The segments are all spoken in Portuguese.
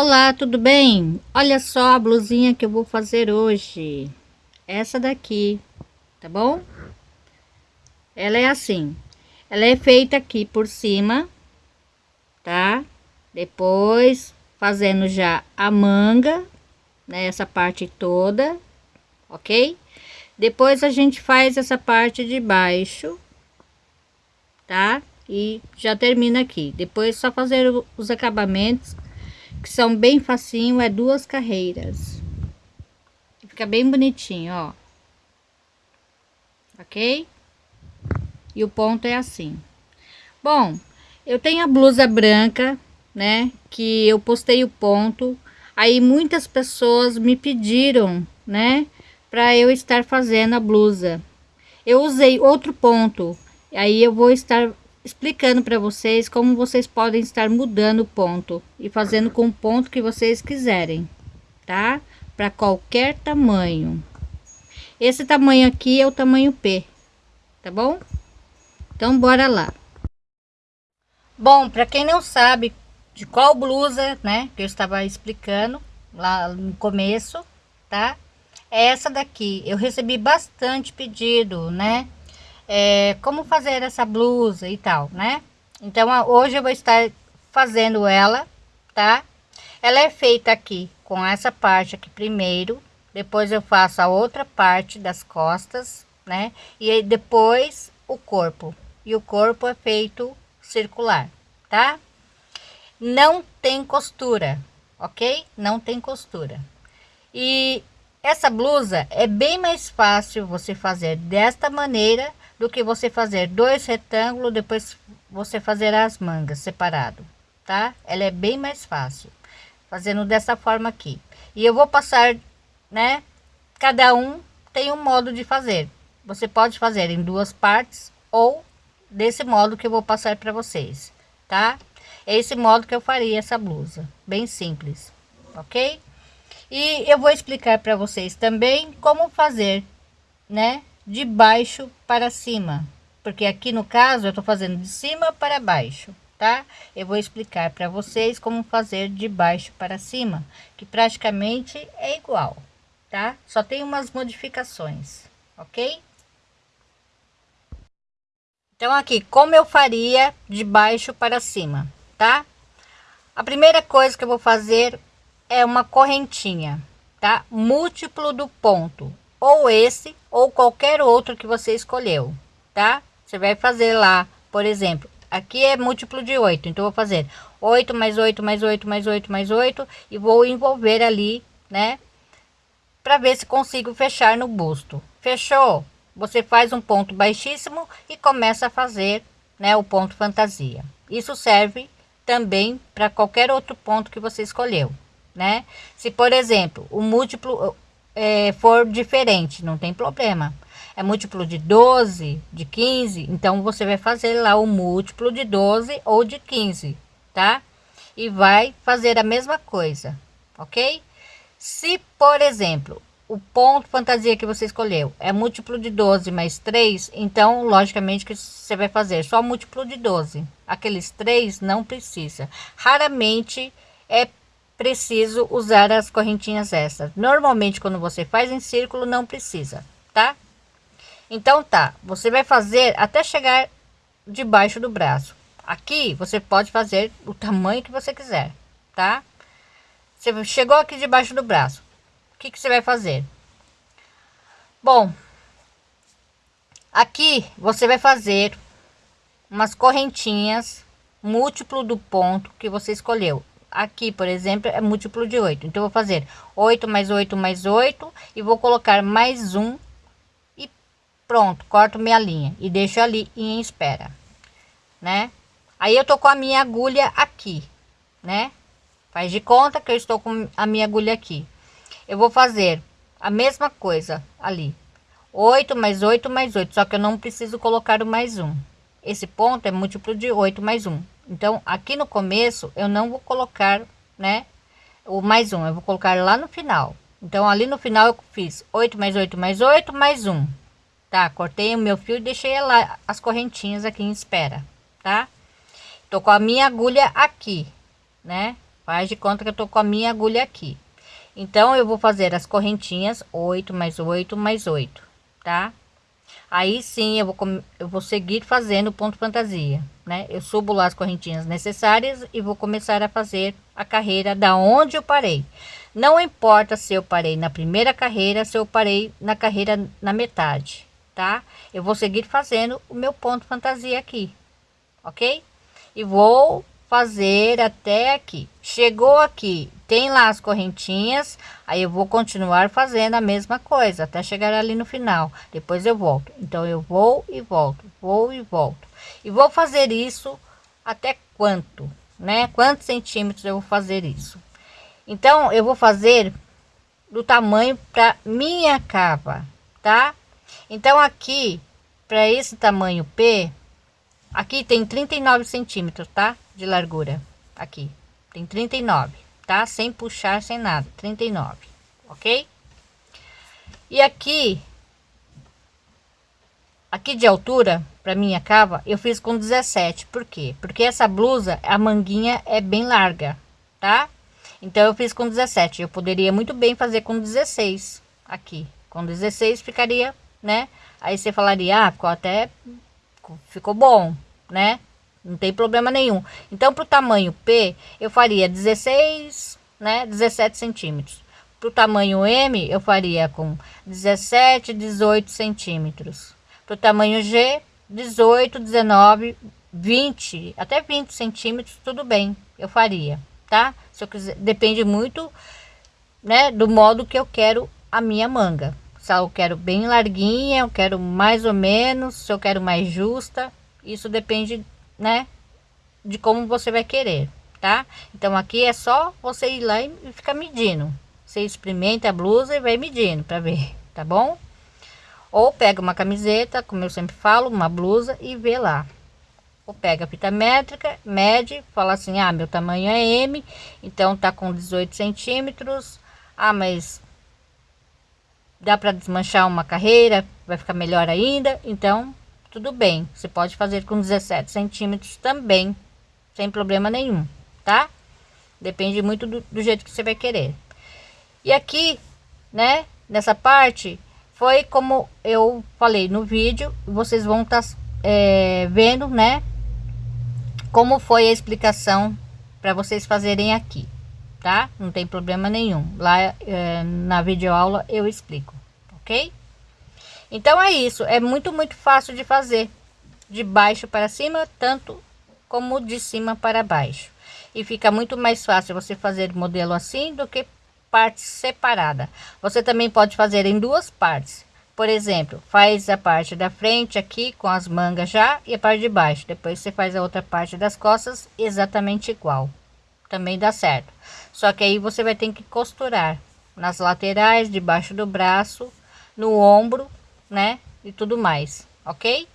Olá, tudo bem? Olha só a blusinha que eu vou fazer hoje. Essa daqui, tá bom? Ela é assim. Ela é feita aqui por cima, tá? Depois fazendo já a manga, né? Parte toda, ok? Depois a gente faz essa parte de baixo, tá? E já termina aqui. Depois só fazer os acabamentos que são bem facinho, é duas carreiras. Fica bem bonitinho, ó. Ok? E o ponto é assim. Bom, eu tenho a blusa branca, né? Que eu postei o ponto. Aí muitas pessoas me pediram, né? Para eu estar fazendo a blusa. Eu usei outro ponto. Aí eu vou estar explicando para vocês como vocês podem estar mudando o ponto e fazendo com o ponto que vocês quiserem, tá? Para qualquer tamanho. Esse tamanho aqui é o tamanho P, tá bom? Então, bora lá. Bom, para quem não sabe de qual blusa, né, que eu estava explicando lá no começo, tá? É essa daqui. Eu recebi bastante pedido, né? É, como fazer essa blusa e tal, né? Então, hoje eu vou estar fazendo ela, tá? Ela é feita aqui com essa parte aqui primeiro, depois eu faço a outra parte das costas, né? E depois o corpo. E o corpo é feito circular, tá? Não tem costura, ok? Não tem costura. E essa blusa é bem mais fácil você fazer desta maneira do que você fazer dois retângulos, depois você fazer as mangas separado, tá? Ela é bem mais fácil, fazendo dessa forma aqui. E eu vou passar, né? Cada um tem um modo de fazer. Você pode fazer em duas partes ou desse modo que eu vou passar para vocês, tá? É esse modo que eu faria essa blusa, bem simples, ok? E eu vou explicar para vocês também como fazer, né? De baixo para cima, porque aqui no caso eu tô fazendo de cima para baixo, tá? Eu vou explicar para vocês como fazer de baixo para cima, que praticamente é igual, tá? Só tem umas modificações, ok? Então aqui, como eu faria de baixo para cima, tá? A primeira coisa que eu vou fazer é uma correntinha, tá? Múltiplo do ponto, ou esse ou qualquer outro que você escolheu, tá? Você vai fazer lá, por exemplo, aqui é múltiplo de 8, então vou fazer 8 mais 8 mais 8 mais 8 mais 8 e vou envolver ali, né? Para ver se consigo fechar no busto. Fechou? Você faz um ponto baixíssimo e começa a fazer, né, o ponto fantasia. Isso serve também para qualquer outro ponto que você escolheu, né? Se, por exemplo, o múltiplo é, for diferente, não tem problema. É múltiplo de 12, de 15, então você vai fazer lá o múltiplo de 12 ou de 15, tá? E vai fazer a mesma coisa, ok? Se, por exemplo, o ponto fantasia que você escolheu é múltiplo de 12 mais 3, então, logicamente, que você vai fazer só múltiplo de 12. Aqueles 3 não precisa. Raramente é preciso usar as correntinhas extras. Normalmente, quando você faz em círculo, não precisa, tá? Então, tá. Você vai fazer até chegar debaixo do braço. Aqui, você pode fazer o tamanho que você quiser, tá? Você chegou aqui debaixo do braço. O que, que você vai fazer? Bom, aqui você vai fazer umas correntinhas múltiplo do ponto que você escolheu aqui, por exemplo, é múltiplo de 8. Então, eu vou fazer 8 mais 8 mais 8 e vou colocar mais um e pronto, corto minha linha e deixo ali em espera, né? Aí eu tô com a minha agulha aqui, né? Faz de conta que eu estou com a minha agulha aqui. Eu vou fazer a mesma coisa ali. 8 mais 8 mais 8, só que eu não preciso colocar o mais um. Esse ponto é múltiplo de 8 mais 1. Então, aqui no começo, eu não vou colocar, né, o mais um, eu vou colocar lá no final. Então, ali no final eu fiz 8 mais 8 mais 8 mais 1. Tá? Cortei o meu fio e deixei lá as correntinhas aqui em espera, tá? Tô com a minha agulha aqui, né? Faz de conta que eu tô com a minha agulha aqui. Então, eu vou fazer as correntinhas 8 mais 8 mais 8, tá? Aí sim, eu vou, eu vou seguir fazendo ponto fantasia, né? Eu subo lá as correntinhas necessárias e vou começar a fazer a carreira da onde eu parei. Não importa se eu parei na primeira carreira, se eu parei na carreira na metade, tá? Eu vou seguir fazendo o meu ponto fantasia aqui, ok? E vou fazer até aqui. Chegou aqui, tem lá as correntinhas, aí eu vou continuar fazendo a mesma coisa até chegar ali no final. Depois eu volto. Então eu vou e volto, vou e volto. E vou fazer isso até quanto, né? Quantos centímetros eu vou fazer isso? Então, eu vou fazer do tamanho para minha cava, tá? Então, aqui, para esse tamanho P, aqui tem 39 centímetros, tá? De largura, aqui, tem 39, tá? Sem puxar, sem nada, 39, ok? E aqui, aqui de altura, para minha cava, eu fiz com 17, por quê? Porque essa blusa, a manguinha é bem larga, tá? Então eu fiz com 17. Eu poderia muito bem fazer com 16 aqui. Com 16 ficaria, né? Aí você falaria, ah, ficou até ficou bom, né? Não tem problema nenhum. Então, para o tamanho P, eu faria 16, né? 17 centímetros. Para o tamanho M, eu faria com 17, 18 centímetros. Para o tamanho G, 18, 19, 20, até 20 centímetros, tudo bem, eu faria, tá? Se eu quiser, depende muito, né, do modo que eu quero a minha manga. Se eu quero bem larguinha, eu quero mais ou menos, se eu quero mais justa, isso depende, né, de como você vai querer, tá? Então aqui é só você ir lá e ficar medindo. Você experimenta a blusa e vai medindo para ver, tá bom? Ou pega uma camiseta, como eu sempre falo, uma blusa e vê lá ou pega a fita métrica, mede, fala assim, ah, meu tamanho é M, então tá com 18 centímetros, ah, mas dá para desmanchar uma carreira, vai ficar melhor ainda, então tudo bem, você pode fazer com 17 centímetros também, sem problema nenhum, tá? Depende muito do, do jeito que você vai querer. E aqui, né, nessa parte, foi como eu falei no vídeo, vocês vão estar tá, é, vendo, né, como foi a explicação para vocês fazerem aqui, tá? Não tem problema nenhum. Lá é, na videoaula eu explico, ok? Então é isso, é muito, muito fácil de fazer. De baixo para cima, tanto como de cima para baixo. E fica muito mais fácil você fazer modelo assim do que parte separada. Você também pode fazer em duas partes. Por exemplo, faz a parte da frente aqui com as mangas já e a parte de baixo. Depois você faz a outra parte das costas exatamente igual. Também dá certo. Só que aí você vai ter que costurar nas laterais, debaixo do braço, no ombro, né? E tudo mais, ok?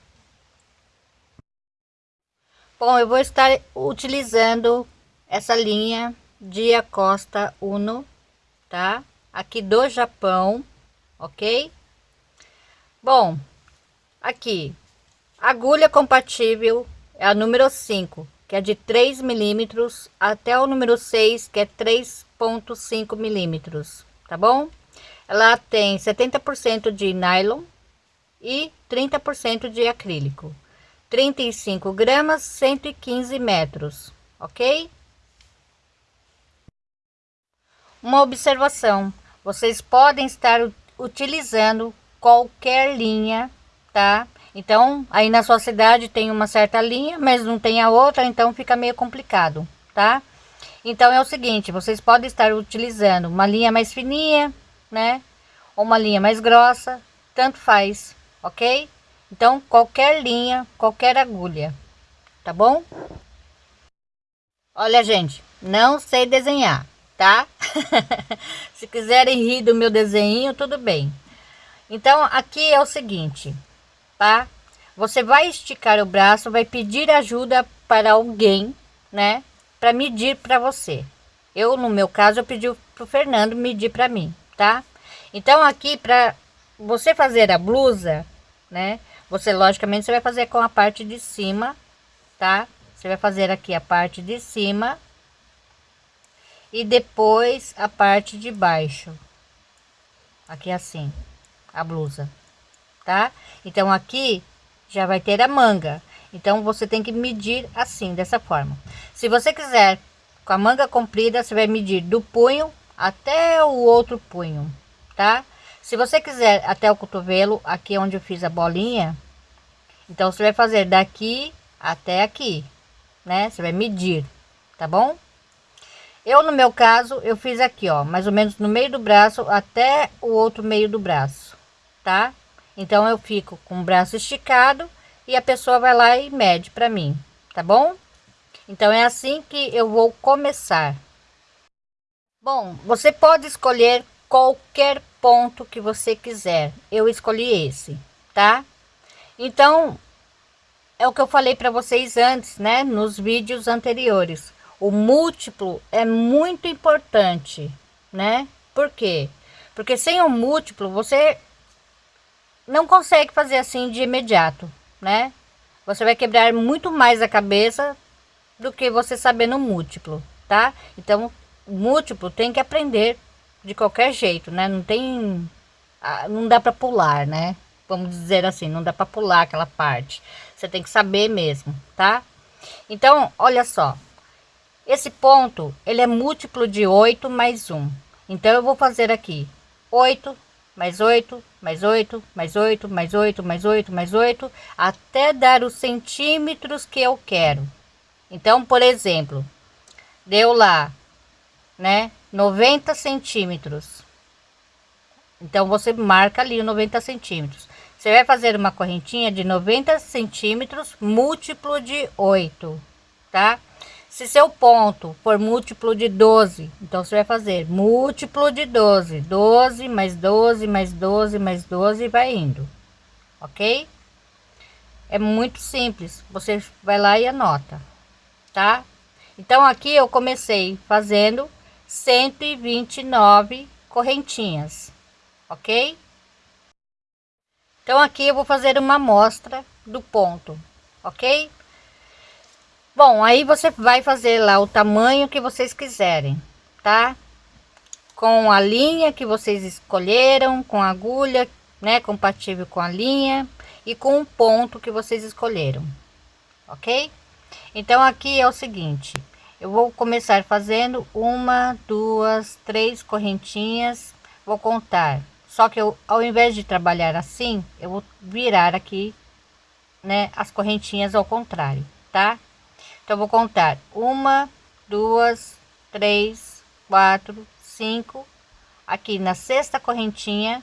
Bom, eu vou estar utilizando essa linha de Acosta Uno, tá? Aqui do Japão, ok? Bom, aqui, agulha compatível é a número 5, que é de 3 milímetros, até o número 6, que é 3.5 milímetros, tá bom? Ela tem 70% de nylon e 30% de acrílico. 35 gramas, 115 metros, ok? Uma observação, vocês podem estar utilizando qualquer linha, tá? Então, aí na sua cidade tem uma certa linha, mas não tem a outra, então fica meio complicado, tá? Então é o seguinte, vocês podem estar utilizando uma linha mais fininha, né? Ou uma linha mais grossa, tanto faz, ok? Então, qualquer linha, qualquer agulha, tá bom? Olha, gente, não sei desenhar, tá? Se quiserem rir do meu desenho, tudo bem. Então, aqui é o seguinte, tá? Você vai esticar o braço, vai pedir ajuda para alguém, né? Para medir para você. Eu, no meu caso, eu pedi pro Fernando medir para mim, tá? Então, aqui, para você fazer a blusa, né? Você, logicamente, você vai fazer com a parte de cima, tá? Você vai fazer aqui a parte de cima. e depois a parte de baixo aqui assim a blusa tá então aqui já vai ter a manga então você tem que medir assim dessa forma se você quiser com a manga comprida você vai medir do punho até o outro punho tá se você quiser até o cotovelo aqui onde eu fiz a bolinha então você vai fazer daqui até aqui né você vai medir tá bom eu, no meu caso, eu fiz aqui, ó, mais ou menos no meio do braço até o outro meio do braço, tá? Então, eu fico com o braço esticado e a pessoa vai lá e mede para mim, tá bom? Então, é assim que eu vou começar. Bom, você pode escolher qualquer ponto que você quiser. Eu escolhi esse, tá? Então, é o que eu falei para vocês antes, né? Nos vídeos anteriores o múltiplo é muito importante, né? Por quê? Porque sem o múltiplo você não consegue fazer assim de imediato, né? Você vai quebrar muito mais a cabeça do que você sabendo múltiplo, tá? Então, múltiplo tem que aprender de qualquer jeito, né? Não tem ah, não dá para pular, né? Vamos dizer assim, não dá para pular aquela parte. Você tem que saber mesmo, tá? Então, olha só, esse ponto, ele é múltiplo de 8 mais 1. Então, eu vou fazer aqui 8, mais 8, mais 8, mais 8, mais 8, mais 8, mais 8, até dar os centímetros que eu quero. Então, por exemplo, deu lá, né, 90 centímetros. Então, você marca ali o 90 centímetros. Você vai fazer uma correntinha de 90 centímetros múltiplo de 8, tá? Se seu ponto for múltiplo de 12, então você vai fazer múltiplo de 12, 12 mais 12 mais 12 mais 12 vai indo, ok? É muito simples, você vai lá e anota, tá? Então aqui eu comecei fazendo 129 correntinhas, ok? Então aqui eu vou fazer uma amostra do ponto, ok? Bom, aí você vai fazer lá o tamanho que vocês quiserem, tá? Com a linha que vocês escolheram, com a agulha, né, compatível com a linha e com o ponto que vocês escolheram, ok? Então aqui é o seguinte, eu vou começar fazendo uma, duas, três correntinhas, vou contar. Só que eu, ao invés de trabalhar assim, eu vou virar aqui, né, as correntinhas ao contrário, tá? Então, vou contar uma, duas, três, quatro, cinco. Aqui na sexta correntinha,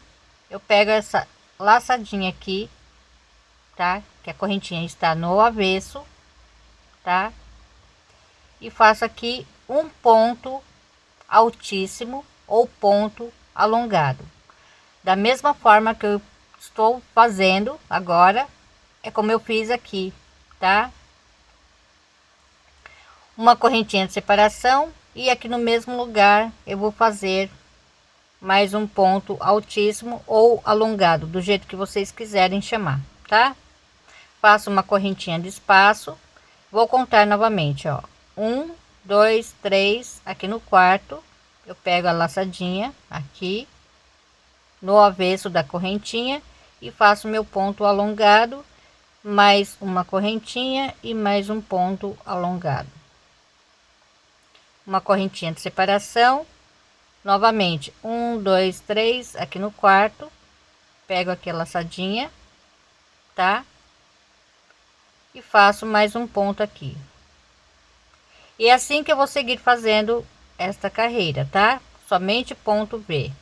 eu pego essa laçadinha aqui, tá? Que a correntinha está no avesso, tá? E faço aqui um ponto altíssimo ou ponto alongado. Da mesma forma que eu estou fazendo agora, é como eu fiz aqui, tá? uma correntinha de separação e aqui no mesmo lugar eu vou fazer mais um ponto altíssimo ou alongado do jeito que vocês quiserem chamar tá faço uma correntinha de espaço vou contar novamente ó um dois três aqui no quarto. Eu pego a laçadinha aqui no avesso da correntinha e faço meu ponto alongado mais uma correntinha e mais um ponto alongado. Uma correntinha de separação. Novamente um dois três aqui no quarto. Pego aqui a laçadinha tá? E faço mais um ponto aqui e é assim que eu vou seguir fazendo esta carreira tá somente ponto V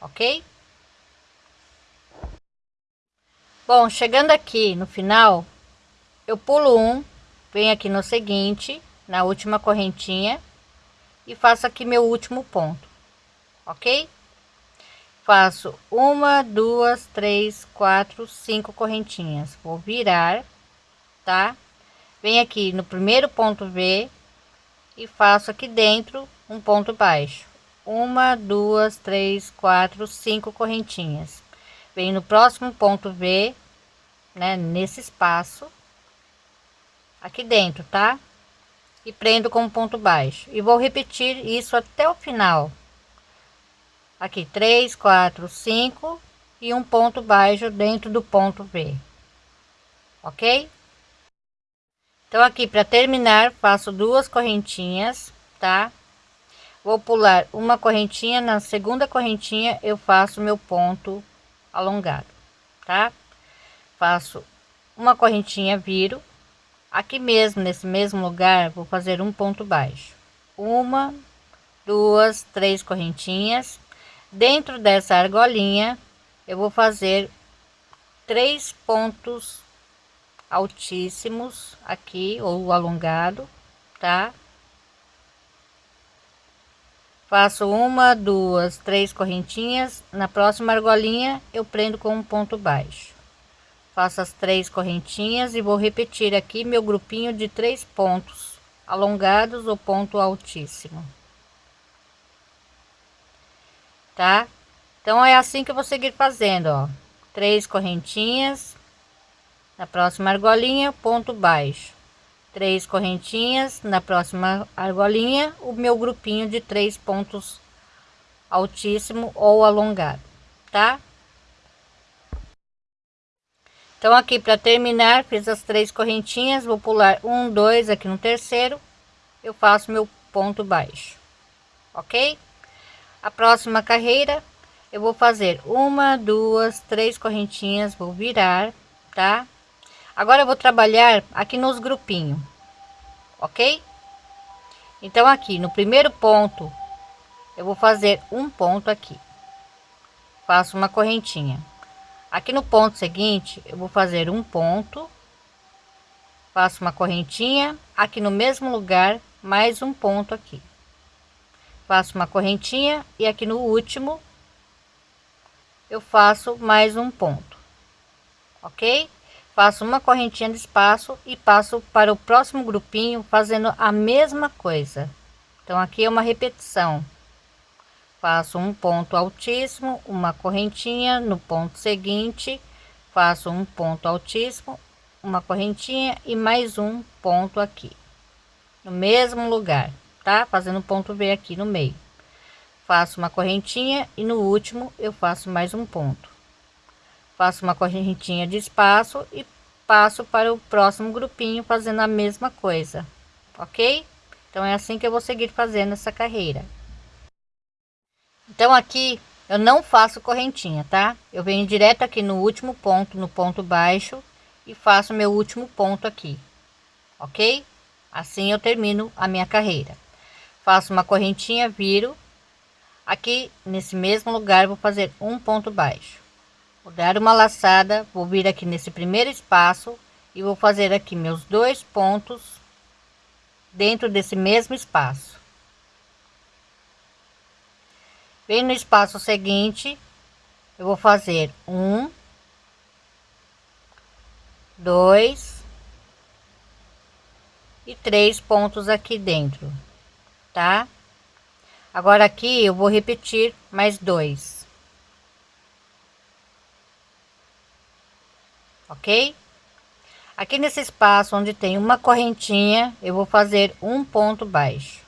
ok bom chegando aqui no final eu pulo um venho aqui no seguinte na última correntinha e faço aqui meu último ponto, ok? Faço uma, duas, três, quatro, cinco correntinhas. Vou virar, tá? Vem aqui no primeiro ponto V e faço aqui dentro um ponto baixo. Uma, duas, três, quatro, cinco correntinhas. Vem no próximo ponto V, né? Nesse espaço aqui dentro, tá? e prendo com um ponto baixo e vou repetir isso até o final aqui três quatro cinco e um ponto baixo dentro do ponto V ok então aqui para terminar faço duas correntinhas tá? Vou pular uma correntinha na segunda correntinha eu faço meu ponto alongado tá? Faço uma correntinha viro. Aqui mesmo nesse mesmo lugar vou fazer um ponto baixo. Uma duas três correntinhas. Dentro dessa argolinha eu vou fazer três pontos altíssimos aqui ou alongado tá? Faço uma duas três correntinhas. Na próxima argolinha eu prendo com um ponto baixo. Faço as três correntinhas e vou repetir aqui meu grupinho de três pontos alongados ou ponto altíssimo. Tá? Então é assim que eu vou seguir fazendo ó. Três correntinhas na próxima argolinha ponto baixo. Três correntinhas na próxima argolinha o meu grupinho de três pontos altíssimo ou alongado tá? Então aqui para terminar fiz as três correntinhas vou pular um dois aqui no terceiro eu faço meu ponto baixo ok? A próxima carreira eu vou fazer uma duas três correntinhas vou virar tá Agora eu vou trabalhar aqui nos grupinhos, ok? Então aqui no primeiro ponto, eu vou fazer um ponto aqui. Faço uma correntinha. Aqui no ponto seguinte, eu vou fazer um ponto. Faço uma correntinha. Aqui no mesmo lugar, mais um ponto aqui. Faço uma correntinha e aqui no último, eu faço mais um ponto. Ok? Faço uma correntinha de espaço e passo para o próximo grupinho fazendo a mesma coisa. Então aqui é uma repetição. Faço um ponto altíssimo uma correntinha no ponto seguinte faço um ponto altíssimo uma correntinha e mais um ponto aqui no mesmo lugar tá? Fazendo ponto V aqui no meio. Faço uma correntinha e no último eu faço mais um ponto faço uma correntinha de espaço e passo para o próximo grupinho fazendo a mesma coisa ok? Então é assim que eu vou seguir fazendo essa carreira. Então aqui eu não faço correntinha tá? Eu venho direto aqui no último ponto no ponto baixo e faço meu último ponto aqui ok? Assim eu termino a minha carreira. Faço uma correntinha viro. Aqui nesse mesmo lugar vou fazer um ponto baixo vou dar uma laçada vou vir aqui nesse primeiro espaço e vou fazer aqui meus dois pontos dentro desse mesmo espaço. Bem no espaço seguinte eu vou fazer um dois e três pontos aqui dentro tá? Agora aqui eu vou repetir mais dois ok? Aqui nesse espaço onde tem uma correntinha, eu vou fazer um ponto baixo.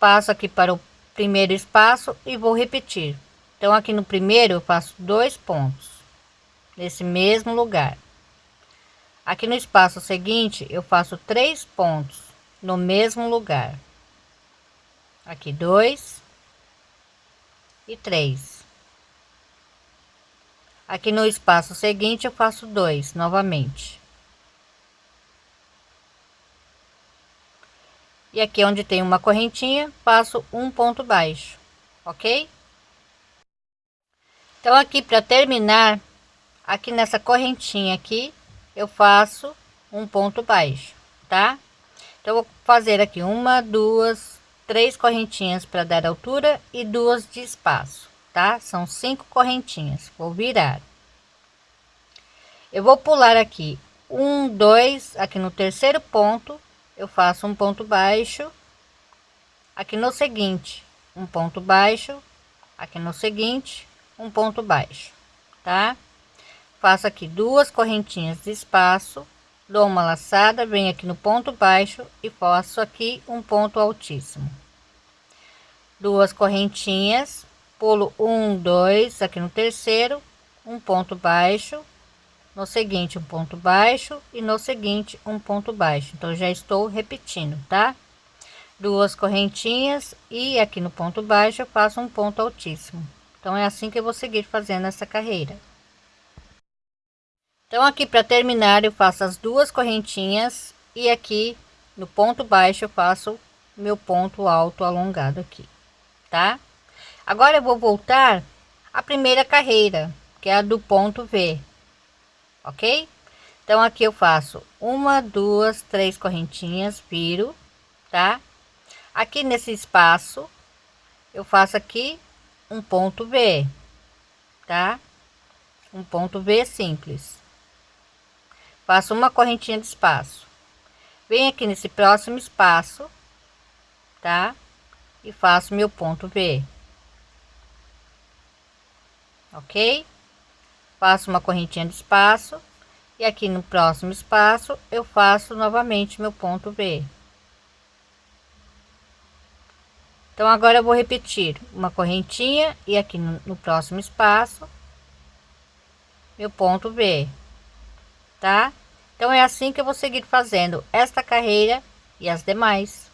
Passo aqui para o primeiro espaço e vou repetir. Então aqui no primeiro eu faço dois pontos nesse mesmo lugar. Aqui no espaço seguinte eu faço três pontos no mesmo lugar. Aqui dois e três. Aqui no espaço seguinte eu faço dois novamente. E aqui onde tem uma correntinha, faço um ponto baixo, ok? Então aqui para terminar, aqui nessa correntinha aqui, eu faço um ponto baixo, tá? Então vou fazer aqui uma, duas, três correntinhas para dar altura e duas de espaço tá? São cinco correntinhas. Vou virar. Eu vou pular aqui um, dois, aqui no terceiro ponto, eu faço um ponto baixo. Aqui no seguinte, um ponto baixo. Aqui no seguinte, um ponto baixo, tá? Faço aqui duas correntinhas de espaço dou uma laçada venho aqui no ponto baixo e faço aqui um ponto altíssimo duas correntinhas pulo um dois aqui no terceiro um ponto baixo no seguinte um ponto baixo e no seguinte um ponto baixo. Então já estou repetindo tá? Duas correntinhas e aqui no ponto baixo eu faço um ponto altíssimo. Então é assim que eu vou seguir fazendo essa carreira. Então aqui para terminar eu faço as duas correntinhas e aqui no ponto baixo eu faço meu ponto alto alongado aqui tá agora eu vou voltar a primeira carreira que é a do ponto V ok? Então aqui eu faço uma duas três correntinhas viro tá? Aqui nesse espaço eu faço aqui um ponto V tá? Um ponto V simples. Faço uma correntinha de espaço. Venho aqui nesse próximo espaço tá? E faço meu ponto V ok faço uma correntinha de espaço e aqui no próximo espaço eu faço novamente meu ponto V então agora eu vou repetir uma correntinha e aqui no, no próximo espaço meu ponto V tá? Então é assim que eu vou seguir fazendo esta carreira e as demais.